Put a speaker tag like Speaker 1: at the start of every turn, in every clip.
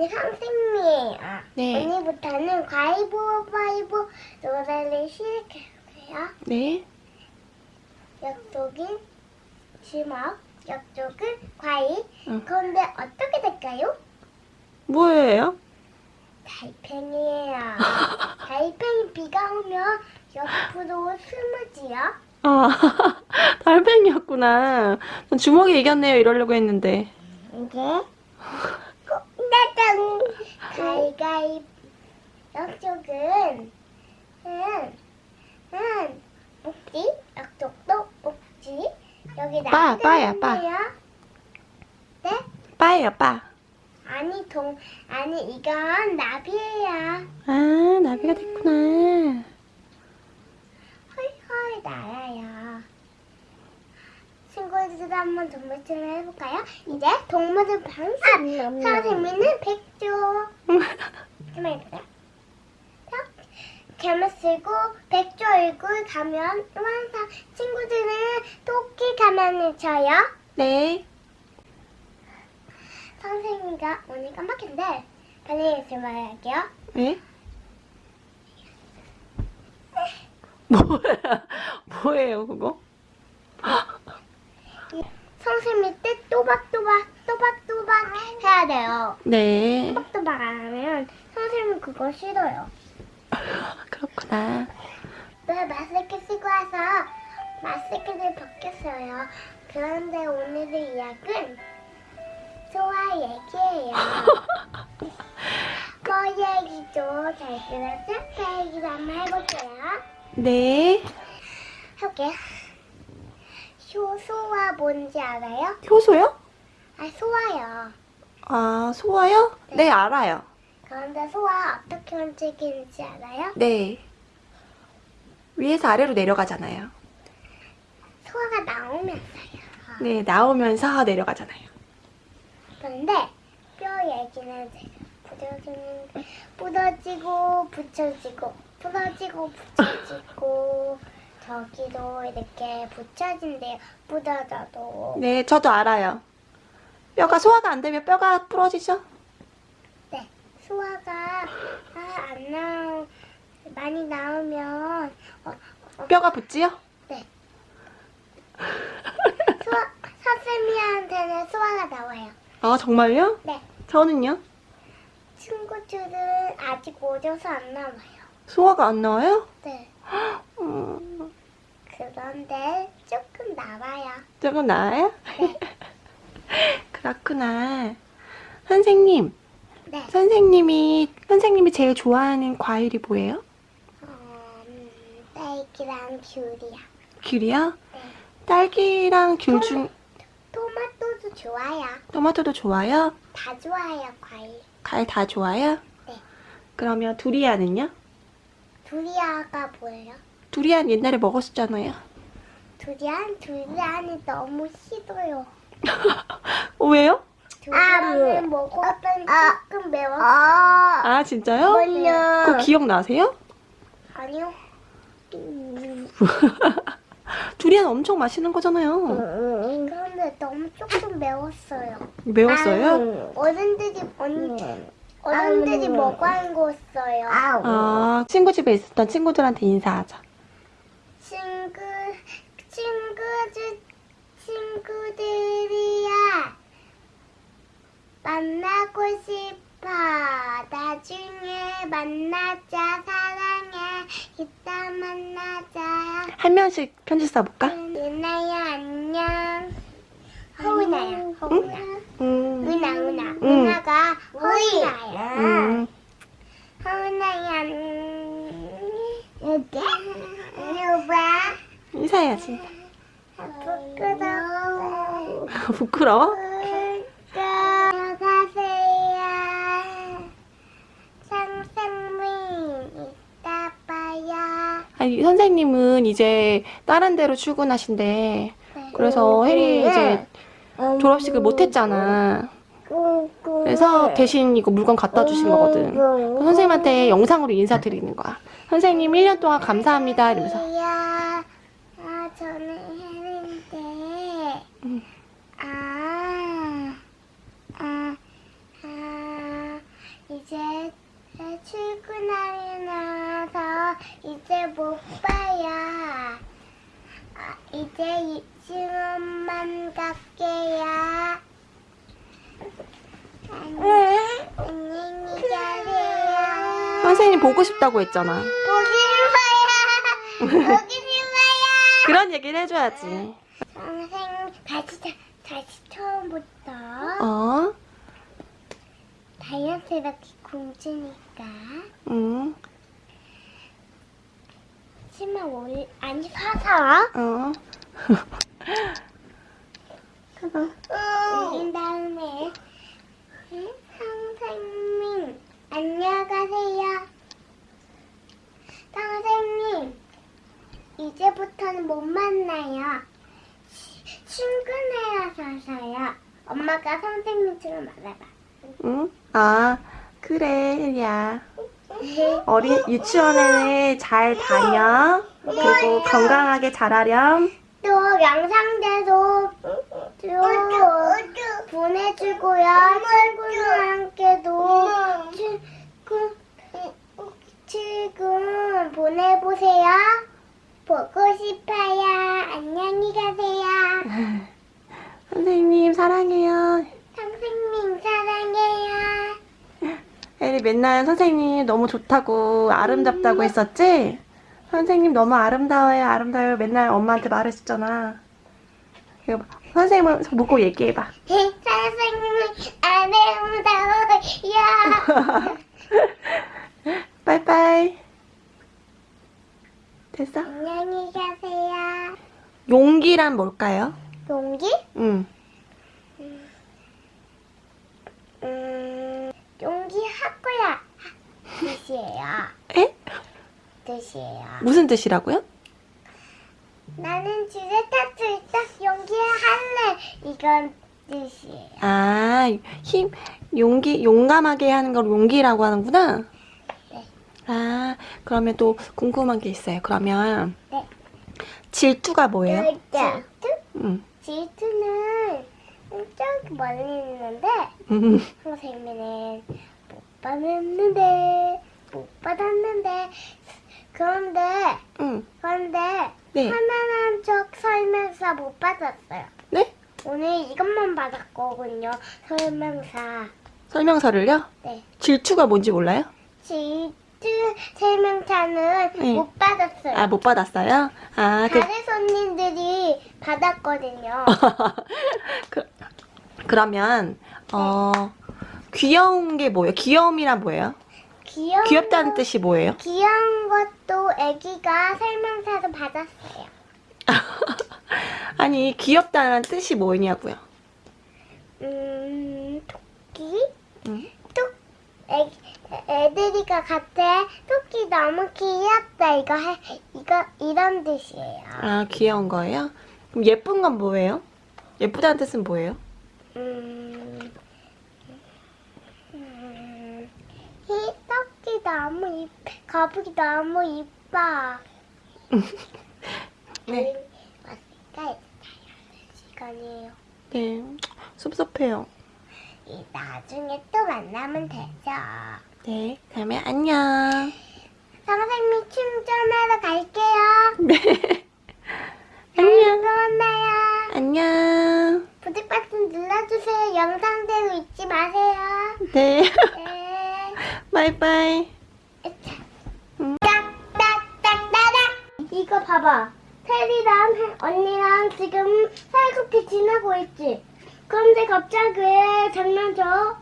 Speaker 1: 아니 선생님
Speaker 2: 네.
Speaker 1: 언니부터는 가위바위보 노래를 시작해볼게요
Speaker 2: 네.
Speaker 1: 약속은 주먹 약속은 과일
Speaker 2: 응.
Speaker 1: 그런데 어떻게 될까요?
Speaker 2: 뭐예요?
Speaker 1: 달팽이에요 달팽이 비가 오면 옆으로 숨으지요
Speaker 2: 아, 달팽이였구나. 전 주먹이 이겼네요. 이러려고 했는데.
Speaker 1: 이게 나당 가위가위 약속은 응, 응, 목지 약속도 목지 여기
Speaker 2: 빠, 빠야, 빠.
Speaker 1: 나는데요. 네?
Speaker 2: 빠예요, 빠.
Speaker 1: 아니 동 아니 이건 나비예요
Speaker 2: 아, 나비가 됐구나.
Speaker 1: 헐헐 날아요 친구들 한번 동물처럼 해볼까요? 이제 동물들 방식 선생님은 백조 가만 있어요 개만 쓰고 백조 얼굴 가면 완성 친구들은 토끼 가면을 쳐요
Speaker 2: 네.
Speaker 1: 선생님과 오늘 깜빡했는데 빨리 연습을 할게요
Speaker 2: 네? 뭐야? 뭐예요, 그거?
Speaker 1: 선생님이 때 또박또박 또박또박 해야 돼요
Speaker 2: 네.
Speaker 1: 또박또박 안 하면 선생님은 그거 싫어요
Speaker 2: 그렇구나.
Speaker 1: 네, 마스크 쓰고 와서 마스크를 벗겼어요. 그런데 오늘의 이야기는 소아 얘기예요. 거 얘기도 잘 들었죠? 그 얘기도 한번 해볼게요.
Speaker 2: 네.
Speaker 1: 해볼게요. 효소가 뭔지 알아요?
Speaker 2: 효소요?
Speaker 1: 아, 소아요.
Speaker 2: 아, 소화요? 네, 알아요.
Speaker 1: 그런데 소아 어떻게 움직이는지 알아요?
Speaker 2: 네. 위에서 아래로 내려가잖아요.
Speaker 1: 소아가 나오면서요.
Speaker 2: 네, 나오면서 내려가잖아요.
Speaker 1: 그런데 뼈 얘기는 제가 부서지는 부서지고 붙여지고 부서지고 붙여지고 저기도 이렇게 붙여진대요. 부서져도
Speaker 2: 네, 저도 알아요. 뼈가 소화가 안 되면 뼈가 부러지죠?
Speaker 1: 네 소화가 아, 안 나오 많이 나오면 어,
Speaker 2: 뼈가 붙지요?
Speaker 1: 네 소화 선생님한테는 소화가 나와요.
Speaker 2: 아, 정말요?
Speaker 1: 네
Speaker 2: 저는요?
Speaker 1: 친구들은 아직 오져서 안 나와요.
Speaker 2: 소화가 안 나와요?
Speaker 1: 네
Speaker 2: 음,
Speaker 1: 그런데 조금 나와요.
Speaker 2: 조금 나아요?
Speaker 1: 네.
Speaker 2: 그렇구나. 선생님,
Speaker 1: 네.
Speaker 2: 선생님이, 선생님이 제일 좋아하는 과일이 뭐예요?
Speaker 1: 어, 음, 딸기랑 귤이야.
Speaker 2: 귤이요?
Speaker 1: 네.
Speaker 2: 딸기랑 귤 중,
Speaker 1: 토마토도 좋아요.
Speaker 2: 토마토도 좋아요?
Speaker 1: 다 좋아요, 과일.
Speaker 2: 과일 다 좋아요?
Speaker 1: 네.
Speaker 2: 그러면 두리안은요?
Speaker 1: 두리안가 뭐예요?
Speaker 2: 두리안 옛날에 먹었었잖아요.
Speaker 1: 두리안? 두리안이 너무 싫어요.
Speaker 2: 어, 왜요?
Speaker 1: 두리안을 먹었더니 조금 매웠어요.
Speaker 2: 아, 진짜요? 그거 기억나세요?
Speaker 1: 아니요.
Speaker 2: 두리안 엄청 맛있는 거잖아요.
Speaker 1: 그런데 너무 조금 매웠어요.
Speaker 2: 매웠어요?
Speaker 1: 어른들이 언니 어른들이 먹어한 거였어요.
Speaker 2: 아, 친구 집에 있었던 친구들한테 인사하자.
Speaker 1: 친구 친구들 친구들이야. 만나고 싶어. 나중에 만나자 사랑해. 이따 만나자.
Speaker 2: 한 명씩 편지 써볼까?
Speaker 1: 유나야 안녕. 허은아
Speaker 2: 음,
Speaker 1: 은아 은아
Speaker 2: 음.
Speaker 1: 은아가 허은아야.
Speaker 2: 음,
Speaker 1: 허은아야 이렇게 이거 봐
Speaker 2: 인사해야지.
Speaker 1: 부끄러워.
Speaker 2: 부끄러워? 아니, 선생님은 이제 다른 데로 출근하신대.
Speaker 1: 네.
Speaker 2: 그래서 혜리 이제 졸업식을 못 했잖아. 그래서 대신 이거 물건 갖다 주신 거거든. 그래서 선생님한테 영상으로 인사드리는 거야. 선생님 1년 동안 감사합니다. 이러면서.
Speaker 1: 혜리야. 아, 저는 혜리인데.
Speaker 2: 음.
Speaker 1: 아, 아, 아, 제 출근하고 나서 이제 못 봐요. 아, 이제 유치원만 갈게요. 안녕, 안녕히 가세요.
Speaker 2: 선생님 보고 싶다고 했잖아.
Speaker 1: 보기 싫어요. 보기 싫어요.
Speaker 2: 그런 얘기를 해줘야지.
Speaker 1: 선생님 다시 다- 다시 처음부터
Speaker 2: 어?
Speaker 1: 다이어트가 공주니까
Speaker 2: 응.
Speaker 1: 치마 올 아니 사서
Speaker 2: 어.
Speaker 1: 올린 다음에 응? 선생님 안녕하세요. 선생님 이제부터는 못 만나요. 치- 출근해야 서요. 엄마가 선생님처럼 말해봐.
Speaker 2: 응? 아, 그래, 혜리야. 어린 유치원에 잘 다녀. 그리고 건강하게 자라렴.
Speaker 1: 또 영상대도 또 보내주고요. 친구들한테도 지금 지금 보내보세요. 보고 싶어요. 안녕히 가세요.
Speaker 2: 선생님, 사랑해요.
Speaker 1: 선생님 사랑해요.
Speaker 2: 혜리 맨날 선생님 너무 좋다고 아름답다고 했었지? 선생님 너무 아름다워요, 아름다워요. 맨날 엄마한테 말했었잖아. 선생님을 보고 얘기해봐.
Speaker 1: 선생님 아름다워요.
Speaker 2: 빠이빠이. 됐어?
Speaker 1: 안녕히 가세요.
Speaker 2: 용기란 뭘까요?
Speaker 1: 용기?
Speaker 2: 응.
Speaker 1: 음, 용기 학교야 뜻이에요.
Speaker 2: 에?
Speaker 1: 뜻이에요.
Speaker 2: 무슨 뜻이라고요?
Speaker 1: 나는 탈수 있어. 용기 할래. 이건 뜻이에요.
Speaker 2: 아, 힘, 용기, 용감하게 하는 걸 용기라고 하는구나.
Speaker 1: 네.
Speaker 2: 아, 그러면 또 궁금한 게 있어요. 그러면
Speaker 1: 네.
Speaker 2: 질투가 뭐예요?
Speaker 1: 질투?
Speaker 2: 응.
Speaker 1: 질투는 저기 멀리 있는데
Speaker 2: 음.
Speaker 1: 선생님은 못 받았는데 못 받았는데 그런데
Speaker 2: 응.
Speaker 1: 그런데
Speaker 2: 네.
Speaker 1: 하나는 척 설명서 못 받았어요.
Speaker 2: 네?
Speaker 1: 오늘 이것만 받았거든요. 설명서.
Speaker 2: 설명서를요?
Speaker 1: 네.
Speaker 2: 질투가 뭔지 몰라요?
Speaker 1: 질투 설명서는
Speaker 2: 네.
Speaker 1: 못 받았어요.
Speaker 2: 아, 못 받았어요? 아, 그,
Speaker 1: 다른 손님들이 받았거든요.
Speaker 2: 그, 그러면, 어, 귀여운 게 뭐예요? 귀여움이란 뭐예요?
Speaker 1: 귀여운
Speaker 2: 귀엽다는
Speaker 1: 거-
Speaker 2: 뜻이 뭐예요?
Speaker 1: 귀여운 것도 아기가 설명서도 받았어요.
Speaker 2: 아니, 귀엽다는 뜻이 뭐냐고요?
Speaker 1: 음, 토끼?
Speaker 2: 응?
Speaker 1: 톡, 애, 애들이가 같아. 토끼 너무 귀엽다. 이거 해, 이거, 이런 뜻이에요.
Speaker 2: 아, 귀여운 거예요? 그럼 예쁜 건 뭐예요? 예쁘다는 뜻은 뭐예요?
Speaker 1: 음, 음, 이 토끼 너무 이 거북이 너무 이뻐.
Speaker 2: 네.
Speaker 1: 왔으니까 시간이에요.
Speaker 2: 네, 섭섭해요.
Speaker 1: 이 나중에 또 만나면 되죠.
Speaker 2: 네, 그러면 안녕.
Speaker 1: 선생님 충전하러 갈게요.
Speaker 2: 네.
Speaker 1: 안녕.
Speaker 2: 안녕.
Speaker 1: 또 만나요.
Speaker 2: 안녕.
Speaker 1: 버튼 눌러주세요. 영상대로 잊지 마세요.
Speaker 2: 네.
Speaker 1: 네.
Speaker 2: 바이바이.
Speaker 1: 이거 봐봐. 테리랑 해- 언니랑 지금 살구피 지나고 있지. 그런데 갑자기 왜 장난쳐?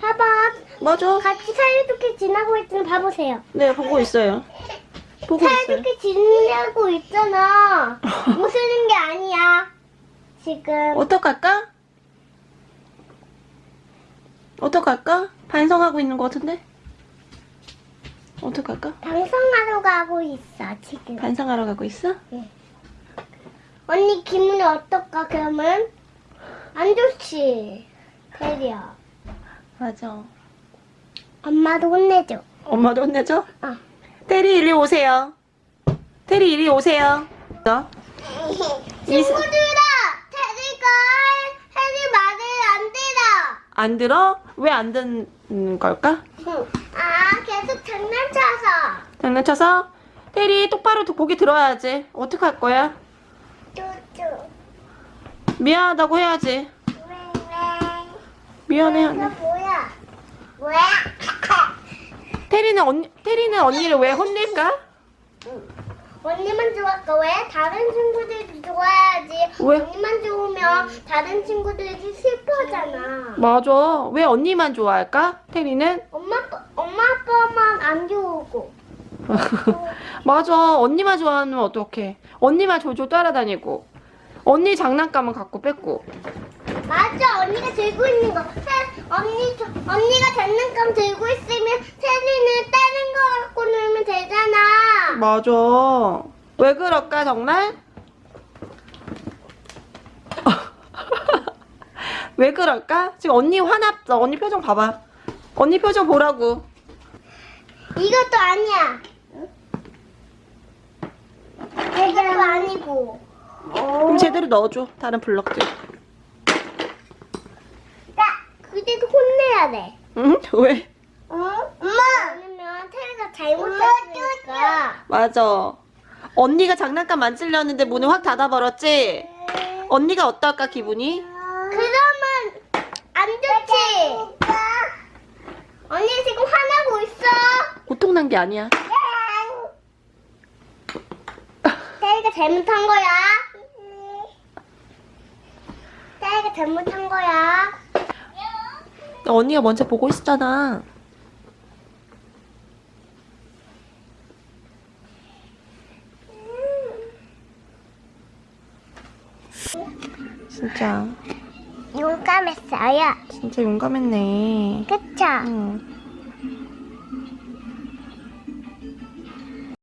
Speaker 1: 봐봐.
Speaker 2: 맞아.
Speaker 1: 같이 살구피 지나고 있으면 봐보세요.
Speaker 2: 네, 보고 있어요. 보고 있어요.
Speaker 1: 살구피 지나고 있잖아. 웃으는 게 아니야. 지금.
Speaker 2: 어떡할까? 어떡할까? 반성하고 있는 것 같은데? 어떡할까?
Speaker 1: 방송하러 가고 있어 지금.
Speaker 2: 반성하러 가고 있어?
Speaker 1: 언니 기분이 어떨까 그러면? 안 좋지. 테리야.
Speaker 2: 맞아.
Speaker 1: 엄마도 혼내줘.
Speaker 2: 엄마도 혼내줘?
Speaker 1: 어.
Speaker 2: 테리 이리 오세요. 테리 이리 오세요. 너?
Speaker 1: 친구들아, 안 들어.
Speaker 2: 왜 안 듣는 걸까?
Speaker 1: 아, 계속 장난쳐서.
Speaker 2: 장난쳐서? 테리 똑바로 고개 들어야지. 어떡할 거야?
Speaker 1: 쭈쭈.
Speaker 2: 미안하다고 해야지.
Speaker 1: 왜,
Speaker 2: 미안해.
Speaker 1: 왜.
Speaker 2: 언니.
Speaker 1: 뭐야? 뭐야?
Speaker 2: 테리는 언니 테리는 언니를 왜 혼낼까?
Speaker 1: 언니만 좋아할까? 왜? 다른 친구들도 좋아야지.
Speaker 2: 왜?
Speaker 1: 언니만 좋으면 다른 친구들이 슬퍼하잖아.
Speaker 2: 맞아. 왜 언니만 좋아할까? 테리는?
Speaker 1: 엄마, 엄마 아빠만 안 좋고.
Speaker 2: 맞아. 언니만 좋아하면 어떡해. 언니만 졸졸 따라다니고. 언니 장난감은 갖고 뺏고.
Speaker 1: 맞아, 언니가 들고 있는 거. 태, 언니, 저- 언니가 장난감 들고 있으면 태리는 다른 거 갖고 놀면 되잖아.
Speaker 2: 맞아. 왜 그럴까 정말? 왜 그럴까? 지금 언니 화났어. 언니 표정 봐봐. 언니 표정 보라고.
Speaker 1: 이것도 아니야. 이것도 아니고.
Speaker 2: 그럼 제대로 넣어줘. 다른 블럭들.
Speaker 1: 나 그래도 혼내야 돼.
Speaker 2: 응? 왜?
Speaker 1: 어? 엄마! 아니면 태리가 잘못했으니까.
Speaker 2: 맞아. 언니가 장난감 만지려는데 문을 확 닫아버렸지? 언니가 어떨까 기분이?
Speaker 1: 그러면 안 좋지. 언니 지금 화나고 있어.
Speaker 2: 고통난 게 아니야.
Speaker 1: 태리가 잘못한 거야. 태리가 잘못한 거야.
Speaker 2: 언니가 먼저 보고 있었잖아. 진짜
Speaker 1: 용감했어요.
Speaker 2: 진짜 용감했네.
Speaker 1: 그쵸?
Speaker 2: 응.